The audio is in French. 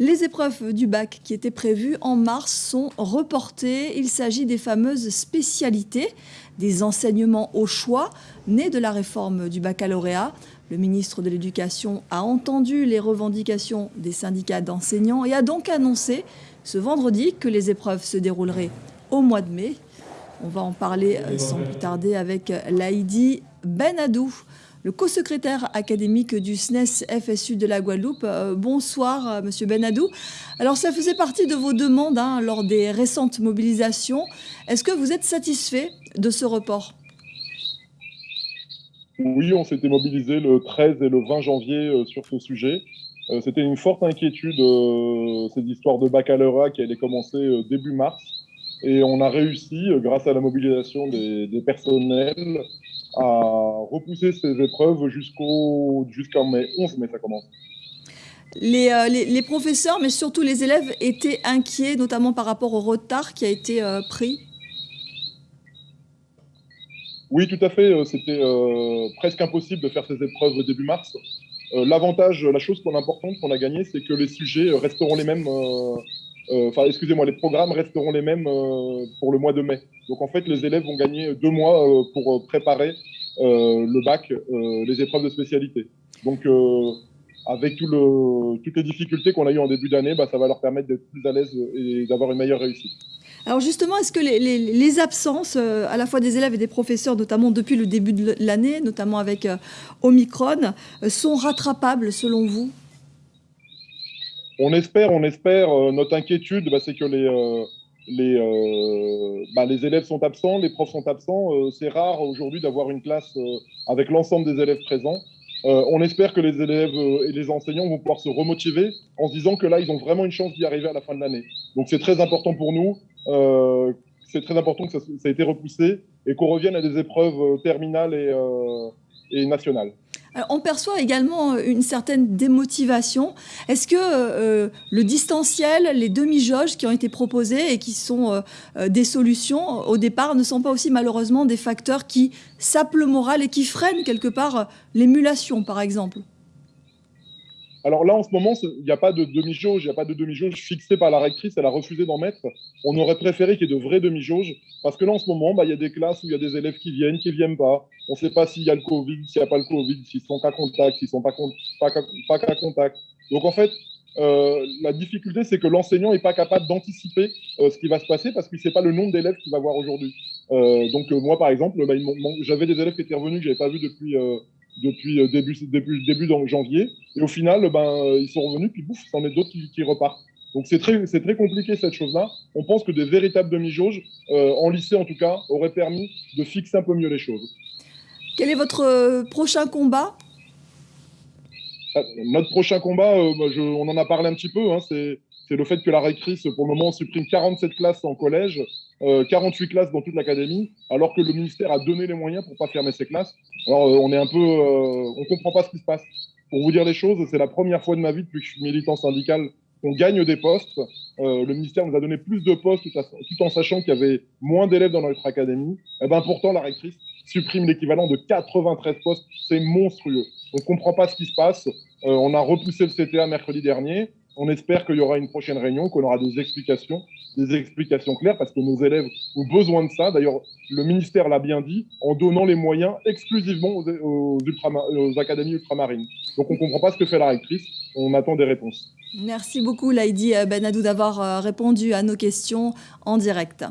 Les épreuves du bac qui étaient prévues en mars sont reportées. Il s'agit des fameuses spécialités, des enseignements au choix nés de la réforme du baccalauréat. Le ministre de l'Éducation a entendu les revendications des syndicats d'enseignants et a donc annoncé ce vendredi que les épreuves se dérouleraient au mois de mai. On va en parler sans plus tarder avec Laïdi Benadou le co-secrétaire académique du SNES FSU de la Guadeloupe. Euh, bonsoir, euh, Monsieur Benadou. Alors, ça faisait partie de vos demandes hein, lors des récentes mobilisations. Est-ce que vous êtes satisfait de ce report? Oui, on s'était mobilisé le 13 et le 20 janvier euh, sur ce sujet. C'était une forte inquiétude, ces histoires de baccalauréat qui allaient commencer début mars. Et on a réussi, grâce à la mobilisation des personnels, à repousser ces épreuves jusqu'au jusqu'en mai 11 mai ça commence. Les, euh, les, les, professeurs, mais surtout les élèves, étaient inquiets, notamment par rapport au retard qui a été euh, pris Oui, tout à fait. Euh, c'était presque impossible de faire ces épreuves début mars. L'avantage, la chose qu'on importante qu'on a gagnée, c'est que les sujets resteront les mêmes enfin, excusez-moi, les programmes resteront les mêmes euh, pour le mois de mai. Donc en fait, les élèves vont gagner deux mois euh, pour préparer le bac, les épreuves de spécialité. Donc avec toutes les difficultés qu'on a eues en début d'année, bah, ça va leur permettre d'être plus à l'aise et d'avoir une meilleure réussite. Alors justement, est-ce que les absences, à la fois des élèves et des professeurs, notamment depuis le début de l'année, notamment avec Omicron, sont rattrapables selon vous? On espère, on espère. Euh, notre inquiétude, bah, c'est que les, euh, les, euh, bah, les élèves sont absents, les profs sont absents. c'est rare aujourd'hui d'avoir une classe avec l'ensemble des élèves présents. on espère que les élèves et les enseignants vont pouvoir se remotiver en se disant que là, ils ont vraiment une chance d'y arriver à la fin de l'année. Donc c'est très important pour nous. c'est très important que ça, ça, a été repoussé et qu'on revienne à des épreuves terminales et, et. Euh, on perçoit également euh, une certaine démotivation. Est-ce que euh, le distanciel, les demi-jauges qui ont été proposés et qui sont des solutions au départ ne sont pas aussi malheureusement des facteurs qui sapent le moral et qui freinent quelque part l'émulation, par exemple? Alors là, en ce moment, il n'y a pas de demi-jauge, il n'y a pas de demi-jauge fixée par la rectrice, elle a refusé d'en mettre. On aurait préféré qu'il y ait de vraies demi-jauges, parce que là, en ce moment, bah, il y a des classes où il y a des élèves qui viennent, qui ne viennent pas. On ne sait pas s'il y a le Covid, s'il n'y a pas le Covid, s'ils sont cas contact, s'ils ne sont pas, pas, pas cas contact. Donc en fait, euh, la difficulté, c'est que l'enseignant n'est pas capable d'anticiper euh, ce qui va se passer parce qu'il ne sait pas le nombre d'élèves qu'il va voir aujourd'hui. Euh, donc moi, par exemple, bah, j'avais des élèves qui étaient revenus que je n'avais pas vus depuis depuis euh, début, début, début janvier. Et au final, ben, euh, ils sont revenus, puis bouf, c'en est d'autres qui, qui, repartent. Donc c'est très, c'est très compliqué cette chose-là. On pense que des véritables demi-jauges, euh, en lycée en tout cas, auraient permis de fixer un peu mieux les choses. Quel est votre prochain combat? Notre prochain combat, je, on en a parlé un petit peu, hein, c'est c'est le fait que la rectrice, pour le moment, supprime 47 classes en collège, euh, 48 classes dans toute l'académie, alors que le ministère a donné les moyens pour pas fermer ces classes. Alors, euh, on est un peu, euh, on comprend pas ce qui se passe. Pour vous dire les choses, c'est la première fois de ma vie depuis que je suis militant syndical qu'on gagne des postes. Euh, le ministère nous a donné plus de postes tout, en sachant qu'il y avait moins d'élèves dans notre académie. Et eh ben pourtant, la rectrice supprime l'équivalent de 93 postes. C'est monstrueux. On comprend pas ce qui se passe. on a repoussé le CTA mercredi dernier. On espère qu'il y aura une prochaine réunion, qu'on aura des explications, des explications claires, parce que nos élèves ont besoin de ça. D'ailleurs, le ministère l'a bien dit, en donnant les moyens exclusivement aux, académies ultramarines. Donc on ne comprend pas ce que fait la rectrice, on attend des réponses. Merci beaucoup, Laïdi Benadou, d'avoir euh, répondu à nos questions en direct.